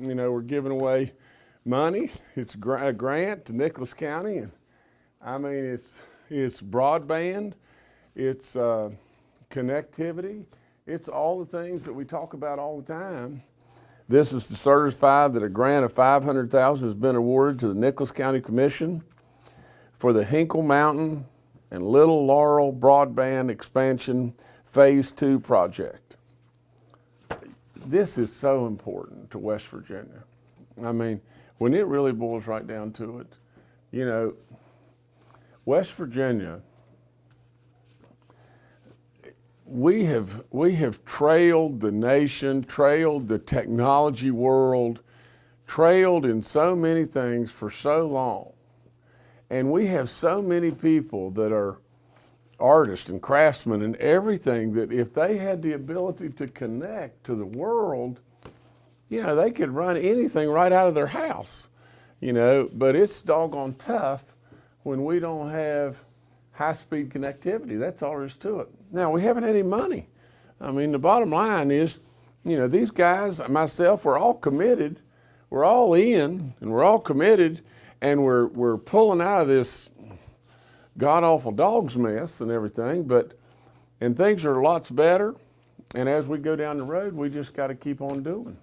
You know, we're giving away money. It's a grant to Nicholas County. And I mean, it's, it's broadband, it's uh, connectivity, it's all the things that we talk about all the time. This is to certify that a grant of 500000 has been awarded to the Nicholas County Commission for the Hinkle Mountain and Little Laurel Broadband Expansion Phase 2 project. This is so important to West Virginia. I mean, when it really boils right down to it, you know, West Virginia, we have, we have trailed the nation, trailed the technology world, trailed in so many things for so long. And we have so many people that are artists and craftsmen and everything that if they had the ability to connect to the world, you know, they could run anything right out of their house, you know, but it's doggone tough when we don't have high-speed connectivity. That's all there is to it. Now, we haven't had any money. I mean, the bottom line is, you know, these guys, myself, we're all committed. We're all in, and we're all committed, and we're, we're pulling out of this god-awful dog's mess and everything, but, and things are lots better. And as we go down the road, we just got to keep on doing.